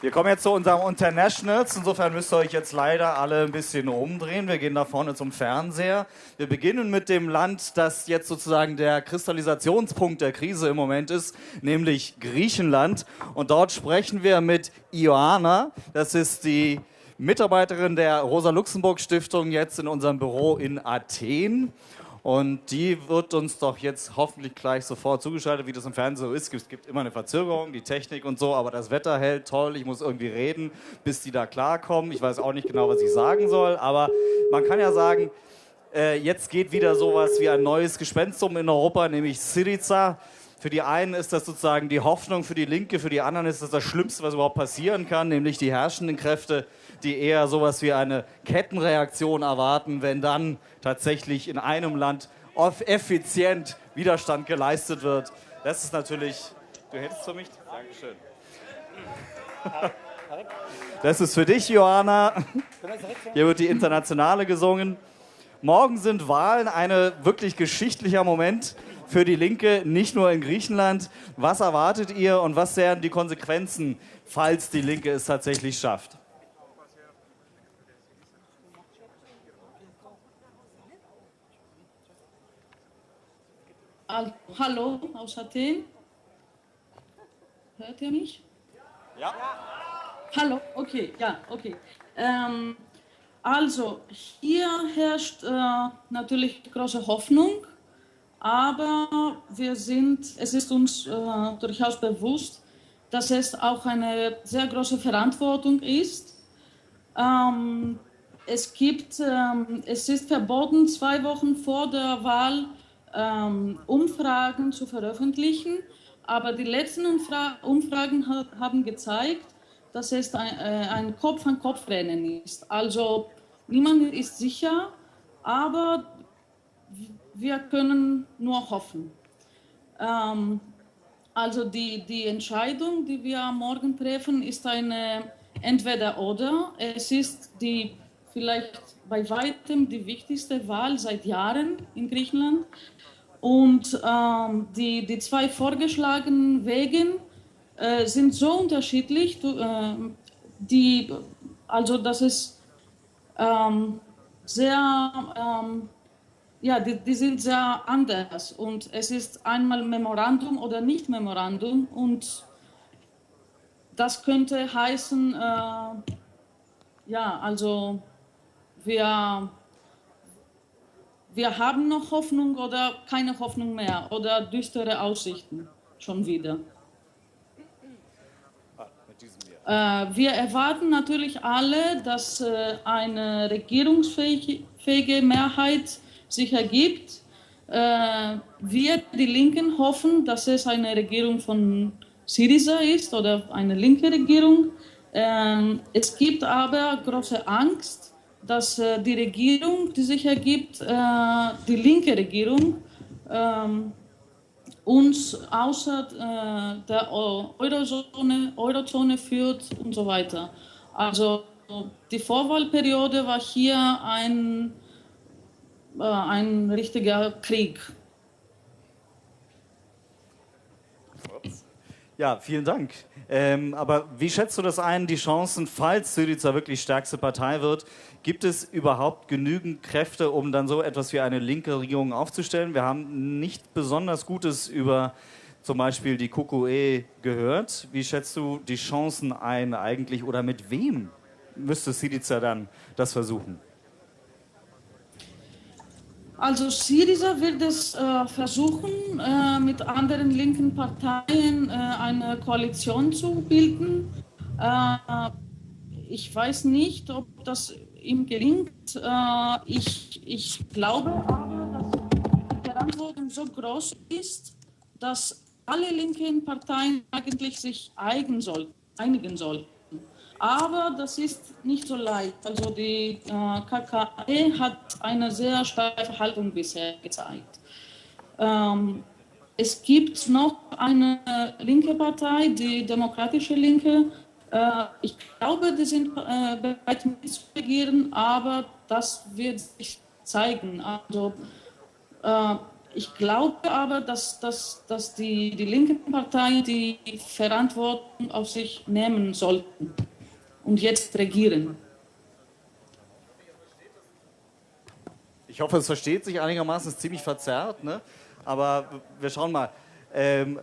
Wir kommen jetzt zu unserem Internationals. Insofern müsst ihr euch jetzt leider alle ein bisschen umdrehen. Wir gehen da vorne zum Fernseher. Wir beginnen mit dem Land, das jetzt sozusagen der Kristallisationspunkt der Krise im Moment ist, nämlich Griechenland. Und dort sprechen wir mit Ioana. Das ist die Mitarbeiterin der Rosa-Luxemburg-Stiftung jetzt in unserem Büro in Athen. Und die wird uns doch jetzt hoffentlich gleich sofort zugeschaltet, wie das im Fernsehen so ist. Es gibt immer eine Verzögerung, die Technik und so, aber das Wetter hält toll. Ich muss irgendwie reden, bis die da klarkommen. Ich weiß auch nicht genau, was ich sagen soll, aber man kann ja sagen, äh, jetzt geht wieder sowas wie ein neues Gespenst um in Europa, nämlich Syriza. Für die einen ist das sozusagen die Hoffnung, für die Linke, für die anderen ist das das Schlimmste, was überhaupt passieren kann, nämlich die herrschenden Kräfte die eher sowas wie eine Kettenreaktion erwarten, wenn dann tatsächlich in einem Land effizient Widerstand geleistet wird. Das ist natürlich. Du hättest für mich? Dankeschön. Das ist für dich, Johanna. Hier wird die Internationale gesungen. Morgen sind Wahlen, ein wirklich geschichtlicher Moment für die Linke, nicht nur in Griechenland. Was erwartet ihr und was wären die Konsequenzen, falls die Linke es tatsächlich schafft? Hallo aus Athen. Hört ihr mich? Ja. Hallo, okay, ja, okay. Ähm, also, hier herrscht äh, natürlich große Hoffnung, aber wir sind, es ist uns äh, durchaus bewusst, dass es auch eine sehr große Verantwortung ist. Ähm, es gibt, ähm, es ist verboten, zwei Wochen vor der Wahl ähm, Umfragen zu veröffentlichen. Aber die letzten Umfra Umfragen ha haben gezeigt, dass es ein, äh, ein Kopf-an-Kopf-Rennen ist. Also niemand ist sicher, aber wir können nur hoffen. Ähm, also die, die Entscheidung, die wir morgen treffen, ist eine Entweder-Oder. Es ist die vielleicht bei weitem die wichtigste Wahl seit Jahren in Griechenland. Und ähm, die, die zwei vorgeschlagenen Wege äh, sind so unterschiedlich, äh, die, also das ist ähm, sehr, ähm, ja, die, die, sind sehr anders. Und es ist einmal Memorandum oder nicht Memorandum. Und das könnte heißen, äh, ja, also wir wir haben noch Hoffnung oder keine Hoffnung mehr oder düstere Aussichten schon wieder. Äh, wir erwarten natürlich alle, dass äh, eine regierungsfähige Mehrheit sich ergibt. Äh, wir, die Linken, hoffen, dass es eine Regierung von Syriza ist oder eine linke Regierung. Ähm, es gibt aber große Angst, dass äh, die Regierung, die sich ergibt, äh, die linke Regierung, ähm, uns außer der Eurozone, Eurozone führt und so weiter. Also die Vorwahlperiode war hier ein, äh, ein richtiger Krieg. Ja, vielen Dank. Ähm, aber wie schätzt du das ein, die Chancen, falls Syriza wirklich stärkste Partei wird, Gibt es überhaupt genügend Kräfte, um dann so etwas wie eine linke Regierung aufzustellen? Wir haben nicht besonders Gutes über zum Beispiel die KKE gehört. Wie schätzt du die Chancen ein eigentlich oder mit wem müsste Syriza dann das versuchen? Also Syriza wird es äh, versuchen, äh, mit anderen linken Parteien äh, eine Koalition zu bilden. Äh, ich weiß nicht, ob das ihm gelingt. Äh, ich, ich glaube aber, dass die Verantwortung so groß ist, dass alle linken Parteien eigentlich sich eigen soll, einigen sollten. Aber das ist nicht so leicht. Also die äh, KKE hat eine sehr steife Haltung bisher gezeigt. Ähm, es gibt noch eine linke Partei, die Demokratische Linke, äh, ich glaube, die sind äh, bereit mitzuregieren, aber das wird sich zeigen. Also, äh, Ich glaube aber, dass, dass, dass die, die linken Parteien die Verantwortung auf sich nehmen sollten und jetzt regieren. Ich hoffe, es versteht sich einigermaßen, es ist ziemlich verzerrt, ne? aber wir schauen mal. Ähm,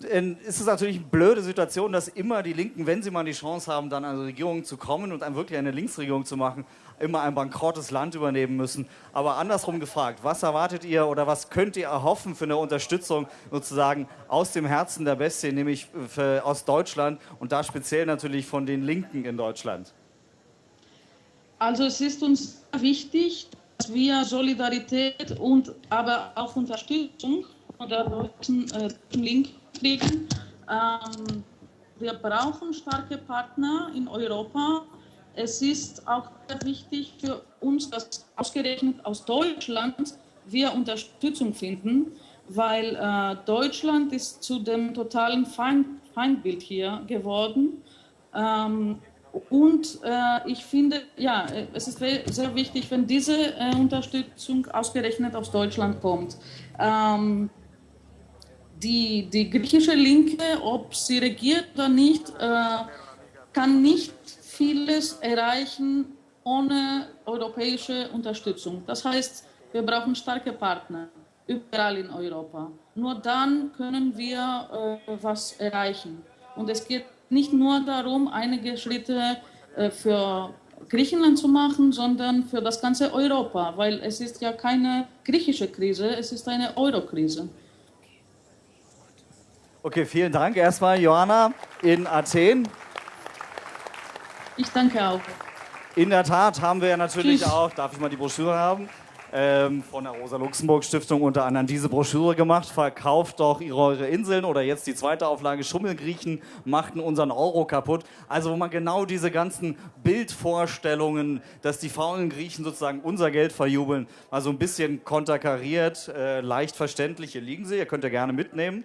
ist es natürlich eine blöde Situation, dass immer die Linken, wenn sie mal die Chance haben, dann an die Regierung zu kommen und dann wirklich eine Linksregierung zu machen, immer ein bankrottes Land übernehmen müssen. Aber andersrum gefragt, was erwartet ihr oder was könnt ihr erhoffen für eine Unterstützung sozusagen aus dem Herzen der Bestie, nämlich aus Deutschland und da speziell natürlich von den Linken in Deutschland? Also es ist uns wichtig, dass wir Solidarität und aber auch Unterstützung von der deutschen äh, Linken kriegen. Ähm, wir brauchen starke Partner in Europa. Es ist auch sehr wichtig für uns, dass ausgerechnet aus Deutschland wir Unterstützung finden, weil äh, Deutschland ist zu dem totalen Feind, Feindbild hier geworden. Ähm, und äh, ich finde, ja, es ist sehr wichtig, wenn diese äh, Unterstützung ausgerechnet aus Deutschland kommt. Ähm, die, die griechische Linke, ob sie regiert oder nicht, äh, kann nicht vieles erreichen ohne europäische Unterstützung. Das heißt, wir brauchen starke Partner überall in Europa. Nur dann können wir äh, was erreichen. Und es geht nicht nur darum, einige Schritte äh, für Griechenland zu machen, sondern für das ganze Europa, weil es ist ja keine griechische Krise, es ist eine Euro-Krise. Okay, vielen Dank erstmal, Johanna, in Athen. Ich danke auch. In der Tat haben wir ja natürlich Tschüss. auch, darf ich mal die Broschüre haben, ähm, von der Rosa-Luxemburg-Stiftung unter anderem diese Broschüre gemacht. Verkauft doch eure Inseln oder jetzt die zweite Auflage Schummelgriechen machten unseren Euro kaputt. Also wo man genau diese ganzen Bildvorstellungen, dass die faulen Griechen sozusagen unser Geld verjubeln, mal so ein bisschen konterkariert, äh, leicht verständlich. Hier liegen sie, ihr könnt ihr gerne mitnehmen.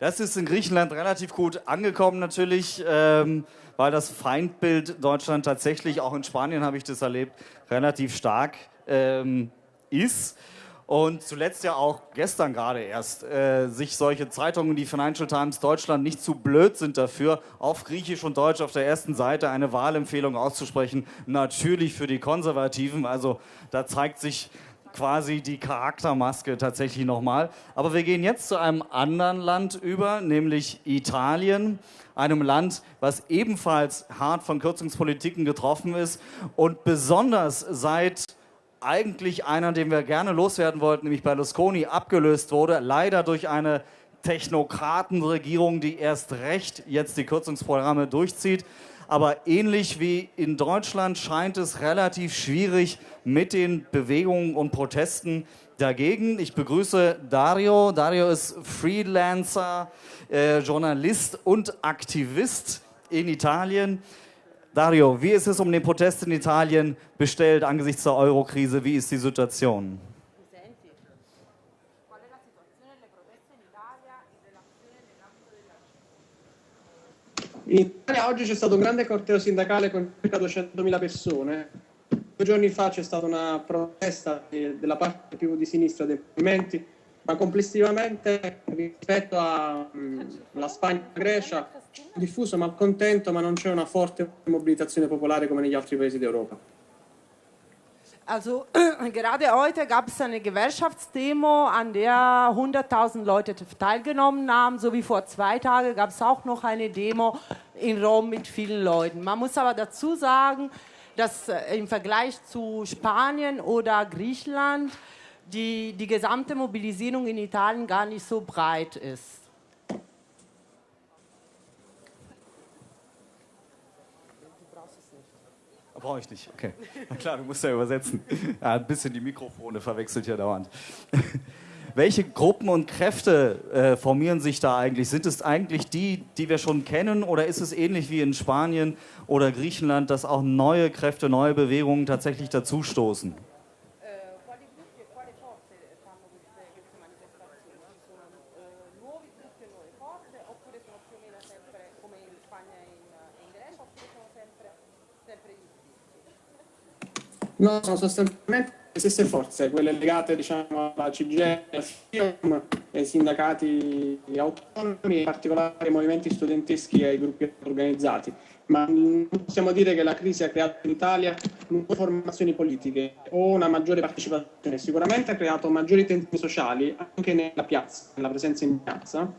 Das ist in Griechenland relativ gut angekommen natürlich, ähm, weil das Feindbild Deutschland tatsächlich, auch in Spanien habe ich das erlebt, relativ stark ähm, ist. Und zuletzt ja auch gestern gerade erst äh, sich solche Zeitungen, die Financial Times Deutschland, nicht zu blöd sind dafür, auf Griechisch und Deutsch auf der ersten Seite eine Wahlempfehlung auszusprechen. Natürlich für die Konservativen. Also da zeigt sich quasi die Charaktermaske tatsächlich nochmal. Aber wir gehen jetzt zu einem anderen Land über, nämlich Italien. Einem Land, was ebenfalls hart von Kürzungspolitiken getroffen ist und besonders seit eigentlich einer, den wir gerne loswerden wollten, nämlich Berlusconi, abgelöst wurde, leider durch eine Technokratenregierung, die erst recht jetzt die Kürzungsprogramme durchzieht. Aber ähnlich wie in Deutschland scheint es relativ schwierig mit den Bewegungen und Protesten dagegen. Ich begrüße Dario. Dario ist Freelancer, äh, Journalist und Aktivist in Italien. Dario, wie ist es um den Protest in Italien bestellt angesichts der Eurokrise? Wie ist die Situation? In Italia oggi c'è stato un grande corteo sindacale con circa 200.000 persone. Due giorni fa c'è stata una protesta della parte più di sinistra dei movimenti, ma complessivamente rispetto alla Spagna e alla Grecia diffuso malcontento, ma non c'è una forte mobilitazione popolare come negli altri paesi d'Europa. Also gerade heute gab es eine Gewerkschaftsdemo, an der 100.000 Leute teilgenommen haben. So wie vor zwei Tagen gab es auch noch eine Demo in Rom mit vielen Leuten. Man muss aber dazu sagen, dass äh, im Vergleich zu Spanien oder Griechenland die, die gesamte Mobilisierung in Italien gar nicht so breit ist. Brauche ich nicht. Okay. Na klar, du musst ja übersetzen. Ja, ein bisschen die Mikrofone verwechselt ja dauernd. Welche Gruppen und Kräfte äh, formieren sich da eigentlich? Sind es eigentlich die, die wir schon kennen, oder ist es ähnlich wie in Spanien oder Griechenland, dass auch neue Kräfte, neue Bewegungen tatsächlich dazustoßen? No, sono sostanzialmente le stesse forze, quelle legate diciamo, alla CGL, alla FIOM, ai sindacati autonomi, in particolare ai movimenti studenteschi e ai gruppi organizzati. Ma non possiamo dire che la crisi ha creato in Italia nuove formazioni politiche o una maggiore partecipazione. Sicuramente ha creato maggiori tensioni sociali anche nella piazza, nella presenza in piazza,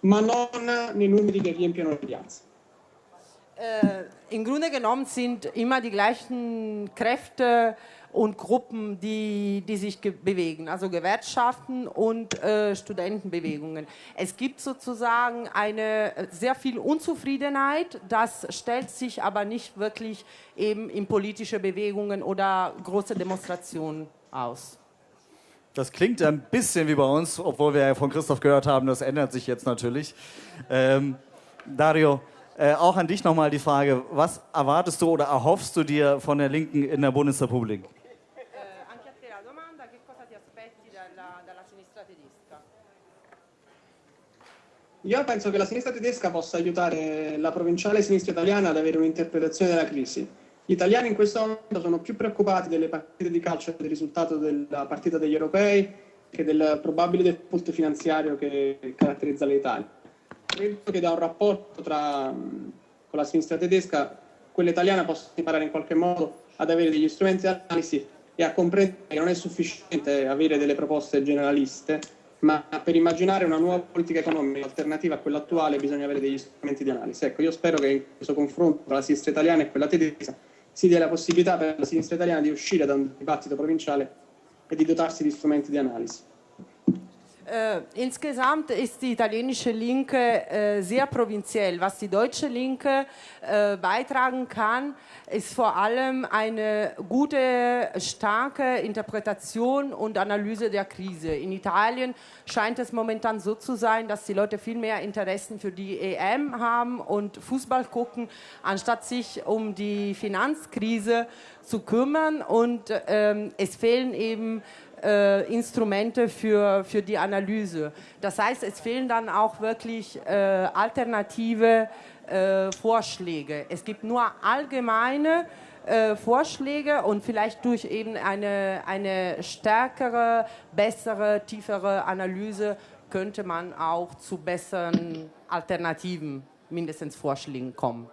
ma non nei numeri che riempiono le piazze. Äh, Im Grunde genommen sind immer die gleichen Kräfte und Gruppen, die, die sich bewegen, also Gewerkschaften und äh, Studentenbewegungen. Es gibt sozusagen eine äh, sehr viel Unzufriedenheit, das stellt sich aber nicht wirklich eben in politische Bewegungen oder große Demonstrationen aus. Das klingt ein bisschen wie bei uns, obwohl wir ja von Christoph gehört haben, das ändert sich jetzt natürlich. Ähm, Dario, äh, auch an dich nochmal die Frage, was erwartest du oder erhoffst du dir von der Linken in der Bundesrepublik? Io penso che la sinistra tedesca possa aiutare la provinciale sinistra italiana ad avere un'interpretazione della crisi. Gli italiani in questo momento sono più preoccupati delle partite di calcio e del risultato della partita degli europei che del probabile default finanziario che caratterizza l'Italia. Credo che da un rapporto tra, con la sinistra tedesca quella italiana possa imparare in qualche modo ad avere degli strumenti di analisi e a comprendere che non è sufficiente avere delle proposte generaliste, ma per immaginare una nuova politica economica alternativa a quella attuale bisogna avere degli strumenti di analisi. Ecco, io spero che in questo confronto tra la sinistra italiana e quella tedesca si dia la possibilità per la sinistra italiana di uscire da un dibattito provinciale e di dotarsi di strumenti di analisi. Äh, insgesamt ist die italienische Linke äh, sehr provinziell. Was die deutsche Linke äh, beitragen kann, ist vor allem eine gute, starke Interpretation und Analyse der Krise. In Italien scheint es momentan so zu sein, dass die Leute viel mehr Interessen für die EM haben und Fußball gucken, anstatt sich um die Finanzkrise zu kümmern. Und ähm, es fehlen eben äh, Instrumente für, für die Analyse. Das heißt, es fehlen dann auch wirklich äh, alternative äh, Vorschläge. Es gibt nur allgemeine äh, Vorschläge und vielleicht durch eben eine, eine stärkere, bessere, tiefere Analyse könnte man auch zu besseren Alternativen, mindestens Vorschlägen kommen.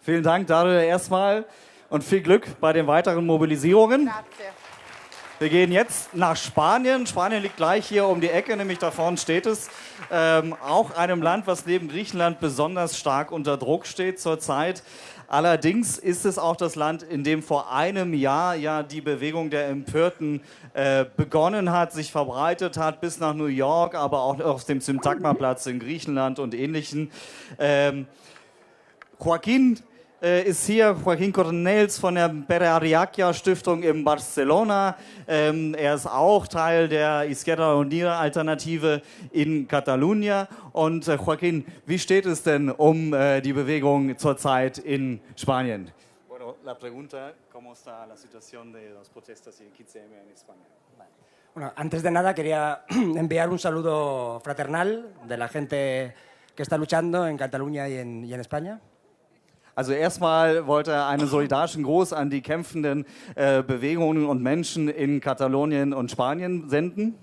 Vielen Dank, Dario, erstmal und viel Glück bei den weiteren Mobilisierungen. Grazie. Wir gehen jetzt nach Spanien. Spanien liegt gleich hier um die Ecke, nämlich da vorne steht es. Ähm, auch einem Land, was neben Griechenland besonders stark unter Druck steht zurzeit. Allerdings ist es auch das Land, in dem vor einem Jahr ja die Bewegung der Empörten äh, begonnen hat, sich verbreitet hat bis nach New York, aber auch auf dem Syntagma-Platz in Griechenland und ähnlichen. Ähm, Joaquín äh, ist hier Joaquín Cornels von der Pere Stiftung in Barcelona. Ähm, er ist auch Teil der Izquierda Unida Alternative in Catalunya. Und äh, Joaquín, wie steht es denn um äh, die Bewegung zurzeit in Spanien? Bueno, la pregunta, ¿cómo está la situación de los protestas y el 15M en España? Bueno, antes de nada quería enviar un saludo fraternal de la gente que está luchando en Cataluña y en, y en España. Also erstmal wollte er einen solidarischen Gruß an die kämpfenden äh, Bewegungen und Menschen in Katalonien und Spanien senden.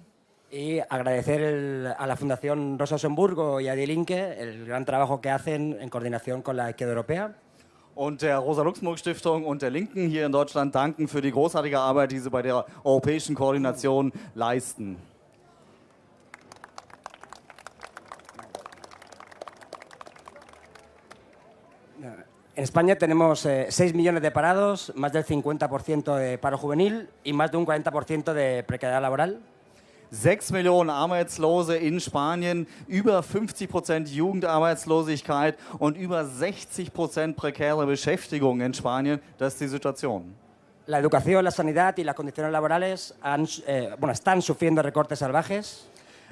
Y agradecer el- a la Fundación Rosa Luxemburgo y a Die Linke el gran trabajo que hacen en coordinación con la izquierda europea. Und der Rosa-Luxemburg-Stiftung und der Linken hier in Deutschland danken für die großartige Arbeit, die sie bei der europäischen Koordination leisten. En España tenemos eh, 6 millones de parados, más del 50% de paro juvenil y más de un 40% de precariedad laboral. 6 Millionen Arbeitslose in Spanien, über 50 Prozent Jugendarbeitslosigkeit und über 60 Prozent prekäre Beschäftigung in Spanien. Das ist die Situation. La educación, la sanidad y las condiciones laborales han, eh, bueno, están sufriendo recortes salvajes.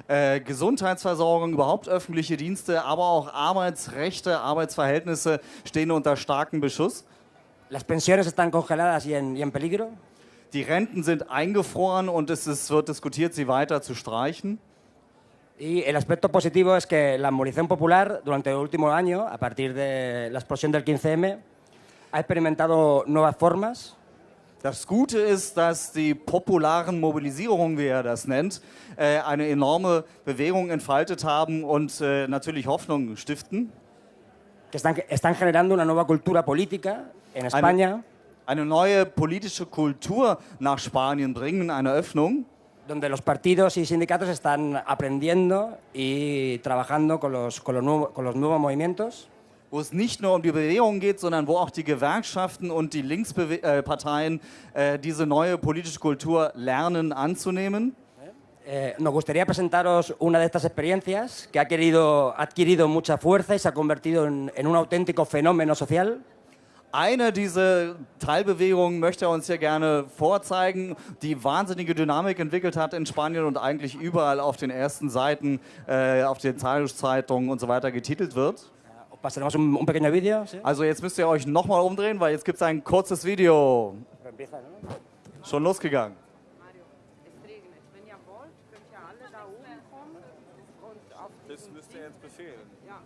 Äh, Gesundheitsversorgung, überhaupt öffentliche Dienste, aber auch Arbeitsrechte, Arbeitsverhältnisse stehen unter starkem Beschuss. Las pensiones están congeladas y en, y en peligro. Die Renten sind eingefroren und es ist, wird diskutiert, sie weiter zu streichen. Y el aspecto positivo es que la movilización popular durante el último año, a partir de la explosión del 15M, ha experimentado nuevas formas. Das Gute ist, dass die popularen Mobilisierungen, wie er das nennt, äh, eine enorme Bewegung entfaltet haben und äh, natürlich Hoffnung stiften. que están, están generando una nueva cultura política en España, Eine neue politische Kultur nach Spanien bringen, eine Öffnung. donde los partidos y sindicatos están aprendiendo y trabajando con los, con los, nuevo- con los nuevos movimientos. Wo es nicht nur um die Bewegung geht, sondern wo auch die Gewerkschaften und die Linksparteien äh, diese neue politische Kultur lernen anzunehmen. Eh, nos gustaría presentaros una de estas experiencias que ha, querido, ha adquirido mucha fuerza y se ha convertido en, en un auténtico fenómeno social. Eine dieser Teilbewegungen möchte er uns hier gerne vorzeigen, die wahnsinnige Dynamik entwickelt hat in Spanien und eigentlich überall auf den ersten Seiten, äh, auf den Zeitungszeitungen und so weiter getitelt wird. Os pasaremos un, un pequeño vídeo. ¿sí? Also jetzt müsst ihr euch nochmal umdrehen, weil jetzt gibt es ein kurzes Video. Schon losgegangen. Es regnet. Wenn ihr wollt, könnt ihr alle da oben kommen und auf Das müsst ihr jetzt befehlen. Ja.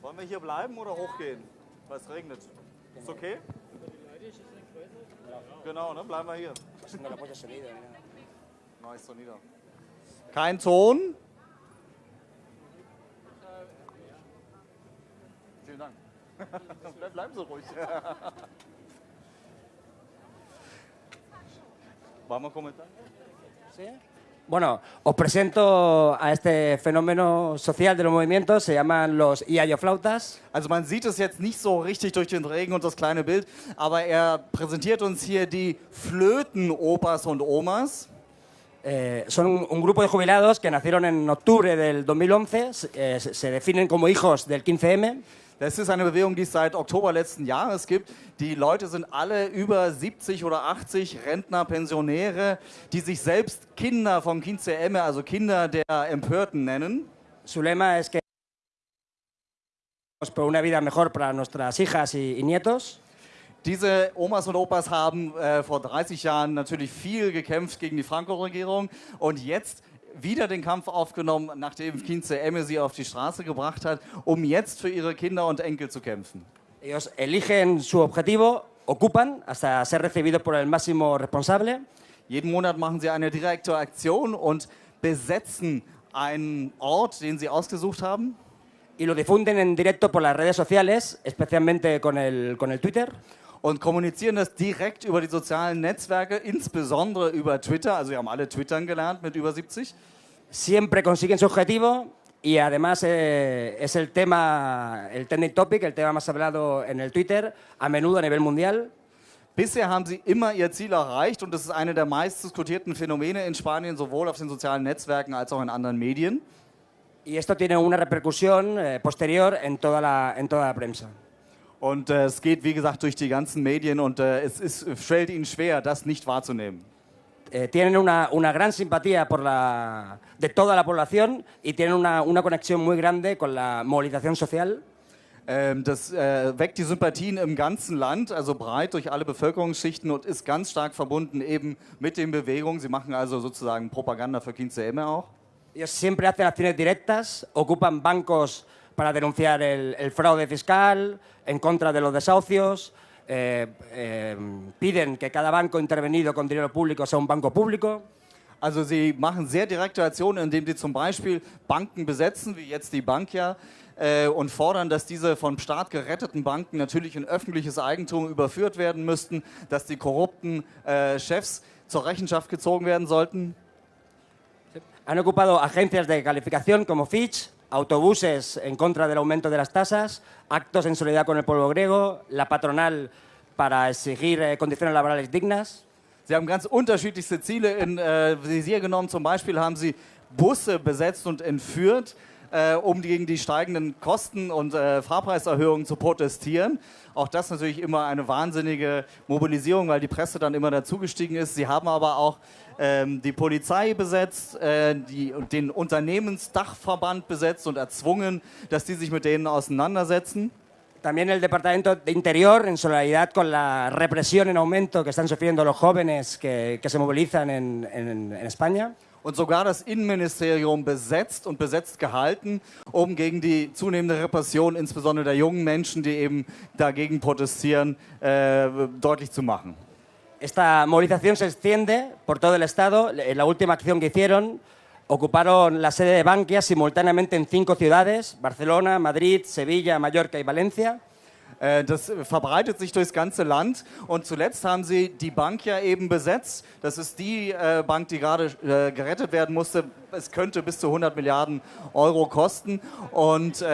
Wollen wir hier bleiben oder hochgehen? Weil es regnet. Ist okay? Genau, ne? Bleiben wir hier. Nice, so nieder. Kein Ton. Bleiben Sie ruhig. Vamos a comentar. Bueno, os presento a este fenómeno social de los movimientos, se llaman los Iayoflautas. Also man sieht es jetzt nicht so richtig durch den Regen und das kleine Bild, aber er präsentiert uns hier die Flöten-Opas und Omas. Eh, son un, un grupo de jubilados que nacieron en octubre del 2011, eh, se, se definen como hijos del 15M. Das ist eine Bewegung, die es seit Oktober letzten Jahres gibt. Die Leute sind alle über 70 oder 80 Rentner, Pensionäre, die sich selbst Kinder vom 15M, also Kinder der Empörten nennen. Su lema es que por una vida mejor para nuestras hijas y, y nietos. Diese Omas und Opas haben äh, vor 30 Jahren natürlich viel gekämpft gegen die Franco-Regierung und jetzt wieder den Kampf aufgenommen, nachdem 15M sie auf die Straße gebracht hat, um jetzt für ihre Kinder und Enkel zu kämpfen. Ellos eligen su objetivo, ocupan hasta ser recibidos por el máximo responsable Jeden Monat machen sie eine direkte Aktion und besetzen einen Ort, den sie ausgesucht haben. y lo difunden en directo por las redes sociales, especialmente con el, con el Twitter. Und kommunizieren das direkt über die sozialen Netzwerke, insbesondere über Twitter. Also wir haben alle Twittern gelernt mit über 70. Siempre consiguen su objetivo y además eh, es el tema, el trending topic, el tema más hablado en el Twitter, a menudo a nivel mundial. Bisher haben sie immer ihr Ziel erreicht und das ist eine der meist diskutierten Phänomene in Spanien, sowohl auf den sozialen Netzwerken als auch in anderen Medien. Y esto tiene una repercusión eh, posterior en toda la, en toda la prensa. Und äh, es geht, wie gesagt, durch die ganzen Medien und äh, es ist, fällt ihnen schwer, das nicht wahrzunehmen. Eh, tienen una, una gran simpatía por la, de toda la población y tienen una, una conexión muy grande con la movilización social. Ähm, das äh, weckt die Sympathien im ganzen Land, also breit durch alle Bevölkerungsschichten und ist ganz stark verbunden eben mit den Bewegungen. Sie machen also sozusagen Propaganda für 15M auch. Ellos siempre hacen acciones directas, ocupan bancos para denunciar el, el fraude fiscal, en contra de los desahucios, eh, eh, piden que cada banco intervenido con dinero público sea un banco público. Also sie machen sehr direkte Aktionen, indem sie zum Beispiel Banken besetzen, wie jetzt die Bankia, äh, und fordern, dass diese vom Staat geretteten Banken natürlich in öffentliches Eigentum überführt werden müssten, dass die korrupten äh, Chefs zur Rechenschaft gezogen werden sollten. Han ocupado agencias de calificación como Fitch, autobuses en contra del aumento de las tasas, actos en solidaridad con el pueblo griego, la patronal para exigir eh, condiciones laborales dignas. Sie haben ganz unterschiedlichste Ziele in äh, Visier genommen. Zum Beispiel haben sie Busse besetzt und entführt, äh, um gegen die steigenden Kosten und äh, Fahrpreiserhöhungen zu protestieren. Auch das natürlich immer eine wahnsinnige Mobilisierung, weil die Presse dann immer dazugestiegen ist. Sie haben aber auch die Polizei besetzt, äh, die, den Unternehmensdachverband besetzt und erzwungen, dass die sich mit denen auseinandersetzen. También el Departamento de Interior, en solidaridad con la represión en aumento que están sufriendo los jóvenes que, que se movilizan en, en- en España. und sogar das Innenministerium besetzt und besetzt gehalten, um gegen die zunehmende Repression, insbesondere der jungen Menschen, die eben dagegen protestieren, äh, deutlich zu machen. Esta movilización se extiende por todo el Estado. En la última acción que hicieron, ocuparon la sede de Bankia simultáneamente en cinco ciudades, Barcelona, Madrid, Sevilla, Mallorca y Valencia. Äh, das verbreitet sich durchs ganze Land. Und zuletzt haben sie die Bank ja eben besetzt. Das ist die äh, Bank, die gerade äh, gerettet werden musste. Es könnte bis zu 100 Milliarden Euro kosten. Und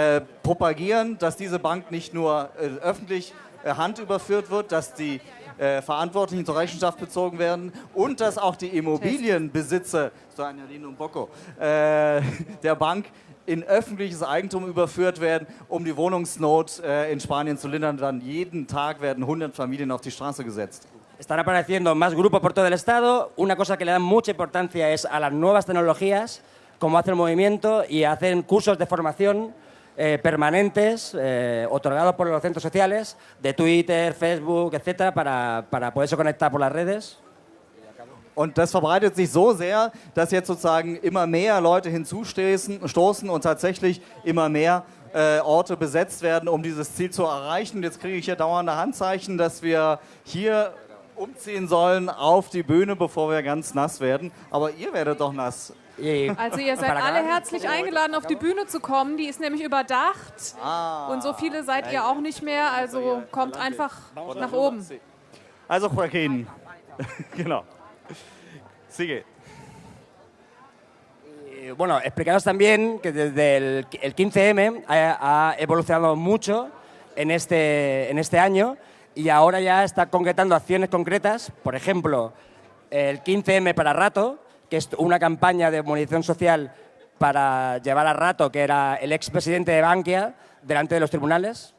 propagieren, dass diese Bank nicht nur öffentlich Hand überführt wird, dass die äh, Verantwortlichen zur Rechenschaft bezogen werden und dass auch die Immobilienbesitzer, so ein Bocco, äh, der Bank in öffentliches Eigentum überführt werden, um die Wohnungsnot äh, in Spanien zu lindern. Dann jeden Tag werden 100 Familien auf die Straße gesetzt. Están apareciendo más grupos por todo el Estado. Una cosa que le dan mucha importancia es a las nuevas tecnologías, como hace el movimiento, y hacen cursos de formación eh, permanentes eh, otorgados por los centros sociales, de Twitter, Facebook, etcétera, para, para poderse conectar por las redes. Und das verbreitet sich so sehr, dass jetzt sozusagen immer mehr Leute hinzustoßen und tatsächlich immer mehr äh, Orte besetzt werden, um dieses Ziel zu erreichen. Jetzt kriege ich hier dauernde Handzeichen, dass wir hier umziehen sollen auf die Bühne, bevor wir ganz nass werden. Aber ihr werdet doch nass. Also ihr seid alle herzlich eingeladen, auf die Bühne zu kommen. Die ist nämlich überdacht. Ah. Und so viele seid ihr auch nicht mehr. Also kommt einfach nach oben. Also Joaquin, genau. Sigue. bueno, explicaros también que desde el, 15M ha, evolucionado mucho en este, en este año y ahora ya está concretando acciones concretas, por ejemplo, el 15M para Rato, que es una campaña de movilización social para llevar a Rato, que era el expresidente de Bankia, delante de los tribunales.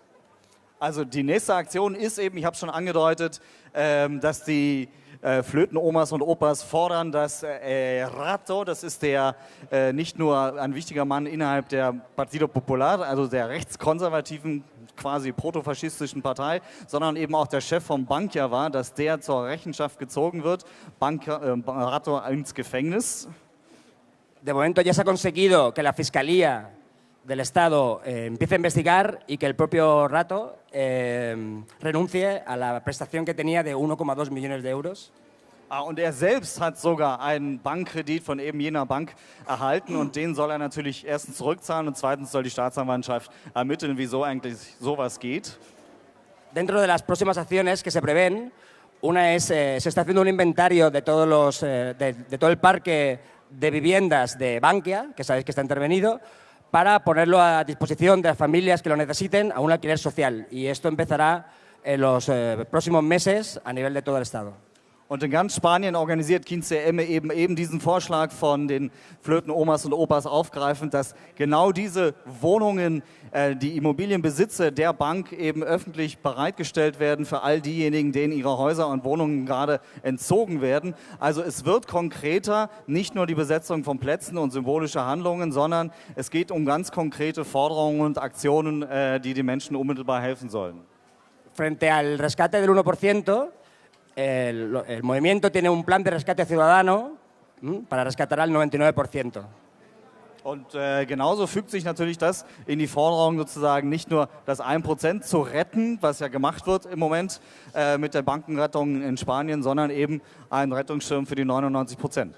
Also die nächste Aktion ist eben, ich habe schon angedeutet, ähm, dass die äh, Flötenomas und Opas fordern, dass äh, Rato, das ist der äh, nicht nur ein wichtiger Mann innerhalb der Partido Popular, also der rechtskonservativen quasi protofaschistischen Partei, sondern eben auch der Chef von Bankia war, dass der zur Rechenschaft gezogen wird, Bankia, äh, Rato ins Gefängnis. De momento ya se ha conseguido que la Fiscalía del Estado eh, empiece a investigar y que el propio Rato eh, renuncie a la prestación que tenía de 1,2 millones de euros. Ah, und er selbst hat sogar einen Bankkredit von eben jener Bank erhalten und den soll er natürlich erstens zurückzahlen und zweitens soll die Staatsanwaltschaft ermitteln, wieso eigentlich sowas geht. Dentro de las próximas acciones que se prevén, una es, eh, se está haciendo un inventario de, todos los, eh, de, de todo el parque de viviendas de Bankia, que sabéis que está intervenido, para ponerlo a disposición de las familias que lo necesiten a un alquiler social. Y esto empezará en los eh, próximos meses a nivel de todo el Estado. Und in ganz Spanien organisiert Kinze Emme eben, eben diesen Vorschlag von den Flöten-Omas und Opas aufgreifend, dass genau diese Wohnungen, äh, die Immobilienbesitze der Bank eben öffentlich bereitgestellt werden für all diejenigen, denen ihre Häuser und Wohnungen gerade entzogen werden. Also es wird konkreter, nicht nur die Besetzung von Plätzen und symbolische Handlungen, sondern es geht um ganz konkrete Forderungen und Aktionen, äh, die den Menschen unmittelbar helfen sollen. Frente al rescate del 1%, el, el, movimiento tiene un plan de rescate ciudadano para rescatar al 99%. Und äh, genauso fügt sich natürlich das in die Forderung, sozusagen nicht nur das 1% zu retten, was ja gemacht wird im Moment äh, mit der Bankenrettung in Spanien, sondern eben einen Rettungsschirm für die 99%.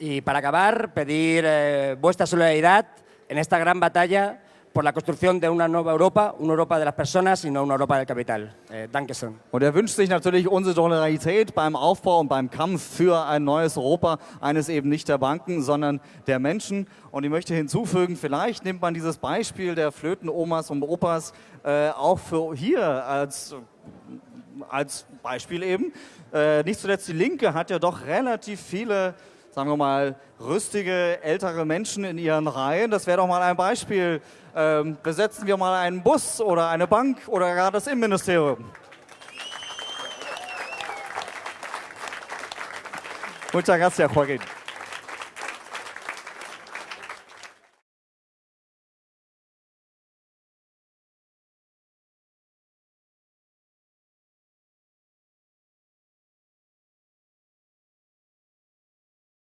Y para acabar, pedir eh, vuestra solidaridad en esta gran batalla por la construcción de una nueva Europa, una Europa de las personas y no una Europa del Kapital. Eh, Dankeschön. Und er wünscht sich natürlich unsere Solidarität beim Aufbau und beim Kampf für ein neues Europa, eines eben nicht der Banken, sondern der Menschen. Und ich möchte hinzufügen, vielleicht nimmt man dieses Beispiel der Flötenomas und Opas äh, auch für hier als, als Beispiel eben. Äh, nicht zuletzt die Linke hat ja doch relativ viele sagen wir mal, rüstige, ältere Menschen in ihren Reihen. Das wäre doch mal ein Beispiel. Ähm, besetzen wir mal einen Bus oder eine Bank oder gar das Innenministerium. Muchas gracias, Joaquín.